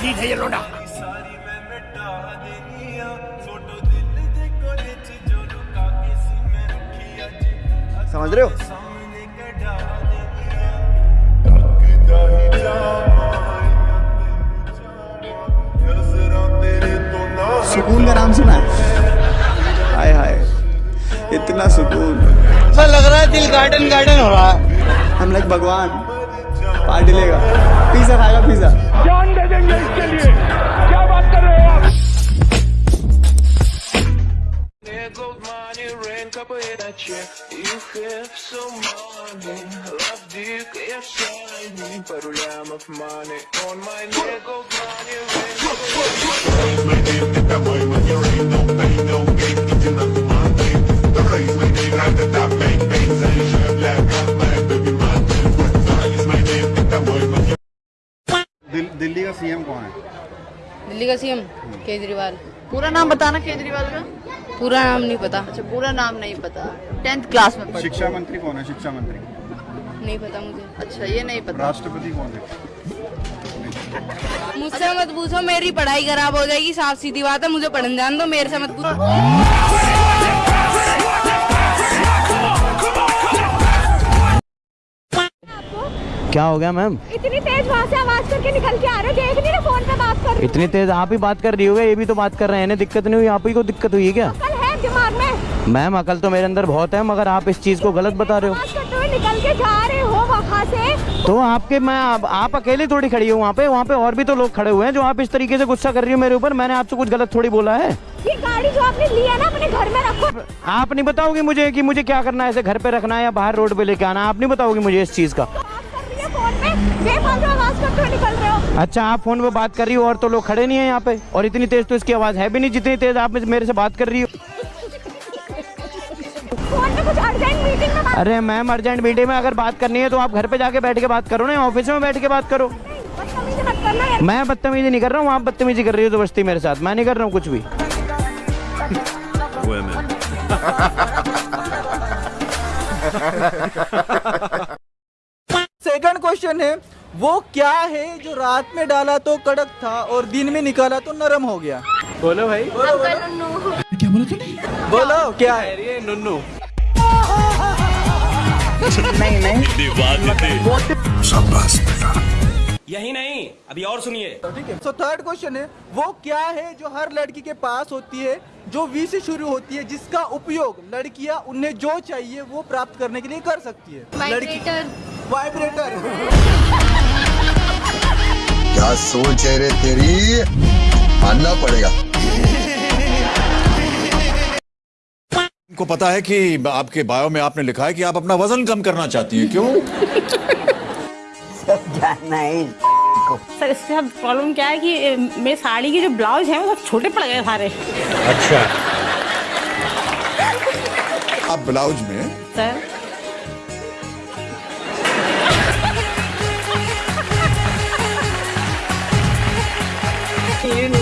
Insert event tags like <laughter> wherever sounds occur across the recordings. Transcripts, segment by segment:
ठीक है ये लोडा। समझ रहे हो? सुकून का नाम सुना हाय हाय इतना सुकून। ऐसा लग रहा है दिल गार्डन गार्डन हो रहा है। हम लाइक भगवान। पार्टी लेगा पिज्जा खाएगा पिज्जा जान दे देंगे इसके लिए क्या बात कर रहे हो आप There goes money, rain, couple of that shit. You have some money, love का सीएम केजरीवाल। पूरा नाम बताना केजरीवाल का? पूरा नाम नहीं पता। अच्छा पूरा नाम नहीं पता। टेंथ क्लास में शिक्षा मंत्री कौन है? शिक्षा मंत्री। नहीं पता मुझे। अच्छा ये नहीं पता। राष्ट्रपति कौन है? मुझसे मत पूछो मेरी पढ़ाई खराब हो जाएगी साफ़ सीधी बात है मुझे पढ़ने जान दो मेरे से मत पूछो। क्या हो गया मैम इतनी तेज वहाँ से आवाज़ करके निकल के आ रहे हो देख नहीं रहे फ़ोन पे बात कर इतनी तेज आप ही बात कर रही होगा ये भी तो बात कर रहे हैं इन्हें दिक्कत नहीं हुई आप ही को दिक्कत हुई है क्या? कल है दिमाग में। मैम अकल तो मेरे अंदर बहुत है मगर आप इस चीज़ को गलत बता रहे हो। निकल के जा रहे हो वहाँ से। तो आपके मैं आप, आप अकेले थोड़ी खड़ी हो वहाँ पे वहाँ पे और भी तो लोग खड़े हुए हैं जो आप इस तरीके से गुस्सा कर रही हो मेरे ऊपर मैंने आपसे कुछ गलत थोड़ी बोला है। ये गाड़ी जो आपने ली है ना अपने घर में रखो। आप नहीं बताओगे मुझे कि मुझे क्या करना है ऐसे घर पे रखना है या बाहर रोड पे लेके आना है? आप नहीं बताओगे मुझे इस चीज़ का। अच्छा आप फ़ोन पे बात कर रही हो और तो लोग खड़े नहीं है यहाँ पे। और इतनी तेज तो इसकी आवाज़ है भी नहीं जितनी तेज आप मेरे से बात कर रही हो। फ़ोन में कुछ अर्जेंट मीटिंग में बात अरे मैम अर्जेंट मीटिंग में अगर बात करनी है तो आप घर पे जाके बैठ के बात करो ना ऑफ़िस में बैठ के बात करो। बदतमीजी मत करना मैं बदतमीजी नहीं कर रहा हूँ आप बदतमीजी कर रही हो दोस्ती मेरे साथ। मैं नहीं कर रहा हूँ कुछ भी। <laughs> <laughs> क्वेश्चन है वो क्या है जो रात में डाला तो कड़क था और दिन में निकाला तो नरम हो गया? बोलो भाई। बोलो बोलो। क्या बोला तूने? बोलो क्या है? नुन्नू नहीं नहीं। यही नहीं अभी और सुनिए। ठीक है। सो थर्ड क्वेश्चन है वो क्या है जो हर लड़की के पास होती है जो वी से शुरू होती है जिसका उपयोग लड़कियाँ उन्हें जो चाहिए वो प्राप्त करने के लिए कर सकती है? लड़की वाइब्रेटर। क्या सोच है रे तेरी? मानना पड़ेगा। को पता है कि आपके बायो में आपने लिखा है कि आप अपना वज़न कम करना चाहती है क्यों? सर इसके साथ प्रॉब्लम क्या है कि मेरे साड़ी के जो ब्लाउज है वो सब छोटे पड़ गए सारे। अच्छा। आप ब्लाउज में सर? मैं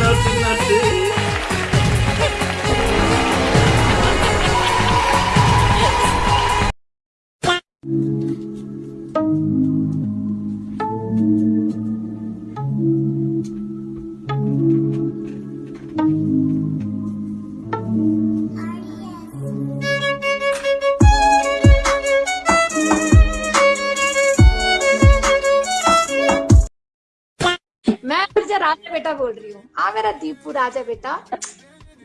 बोल रही हूँ। आ मेरा दीपू राजा बेटा।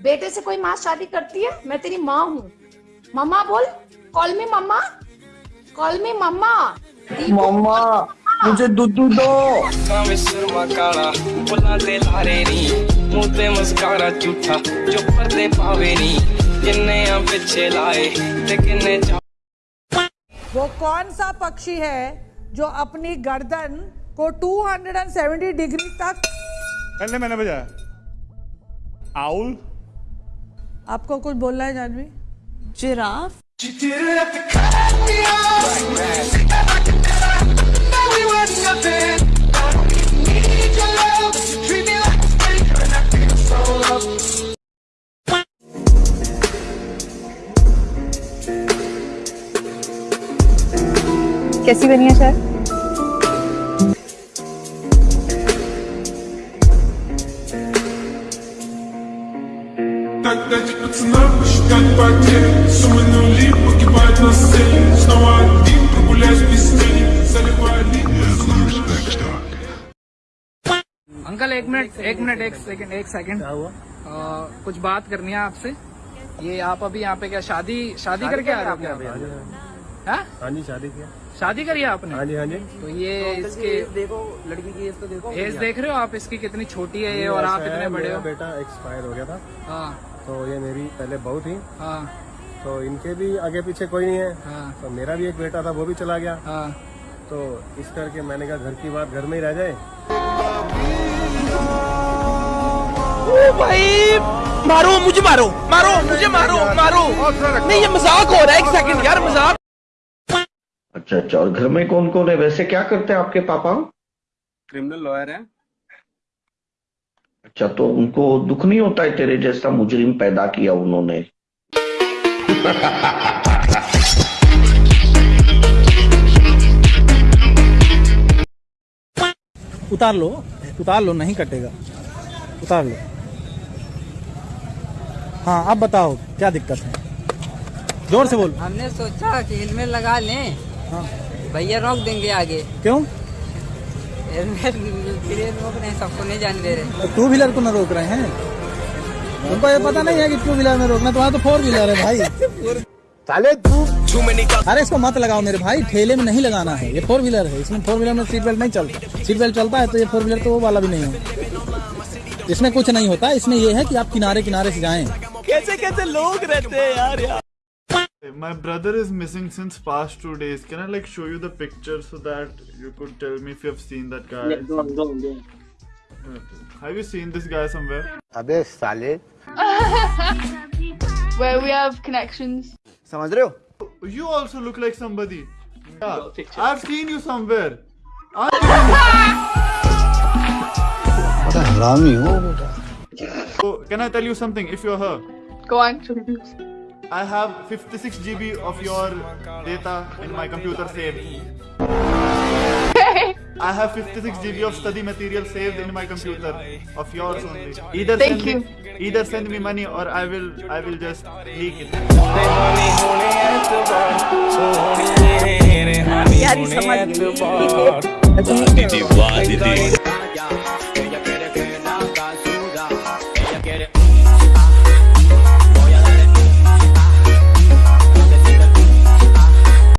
बेटे से कोई माँ शादी करती है? मैं तेरी माँ हूँ। मम्मा बोल कॉल मी मम्मा। कॉल मी मम्मा। मम्मा मुझे दूध दो। सुरमा मस्कारा झूठा जो पर्दे पावे नी। किन्ने आ पीछे लाए ते किन्ने वो कौन सा पक्षी है जो अपनी गर्दन को 270 डिग्री तक पहले मैंने बजाया। आउल। आपको कुछ बोलना है जानवी? जिराफ। कैसी बनी है सर? лет Суммы нули погибают на сцене Снова один прогуляюсь без тени Заливаю अंकल एक मिनट एक मिनट एक सेकंड एक सेकंड आ, कुछ बात करनी है आपसे ये आप अभी यहाँ पे क्या शादी शादी करके आ रहे हो क्या हाँ? हाँ जी शादी किया शादी करी है आपने हाँ जी हाँ जी तो ये इसके देखो लड़की की एज तो देखो एज देख रहे हो आप इसकी कितनी छोटी है ये और आप ऐसा है, इतने बड़े मेरा हो बेटा एक्सपायर हो गया था हाँ तो ये मेरी पहले बहू थी। हाँ। तो इनके भी आगे पीछे कोई नहीं है। हाँ। तो मेरा भी एक बेटा था वो भी चला गया। हाँ। तो इस करके मैंने कहा घर की बात घर में ही रह जाए। ओ भाई मारो मुझे मारो मारो मुझे मारो मारो। नहीं ये मज़ाक हो रहा है एक सेकंड यार मज़ाक। अच्छा अच्छा और घर में कौन कौन है? वैसे क्या करते हैं आपके पापा? क्रिमिनल लॉयर है। अच्छा तो उनको दुख नहीं होता है तेरे जैसा मुजरिम पैदा किया उन्होंने? उतार लो उतार लो नहीं कटेगा। उतार लो। हाँ अब बताओ क्या दिक्कत है? ज़ोर से बोल। हमने सोचा कि हेलमेट लगा लें। हाँ। भैया रोक देंगे आगे। क्यों? <laughs> रोक रहे हैं सबको नहीं जाने दे रहे टू व्हीलर को न रोक रहे हैं। तुमको ये पता नहीं है कि टू व्हीलर में रोकना तुम्हारा तो फोर व्हीलर है भाई। साले तू अरे इसको मत लगाओ मेरे भाई ठेले में नहीं लगाना है ये फोर व्हीलर है इसमें फोर व्हीलर में सीट बेल्ट नहीं चलता सीट बेल्ट चलता है तो ये फोर व्हीलर तो वो वाला भी नहीं है। इसमें कुछ नहीं होता इसमें ये है कि आप किनारे किनारे से जाएँ। कैसे कैसे लोग रहते हैं यार यार My brother is missing since past two days. Can I like show you the picture so that you could tell me if you have seen that guy? Have you seen this guy somewhere? अबे साले <laughs> Where we have connections. समझ रहे हो? You also look like somebody. Yeah, I've seen you somewhere. <laughs> बड़ा हरामी हो बेटा So, can I tell you something? If you're her, Go on. I have 56 GB of your data in my computer saved. <laughs> I have 56 GB of study material saved in my computer of yours only. Either Thank send me, either send me money or I will I will just leak it. यार ये समझ गई।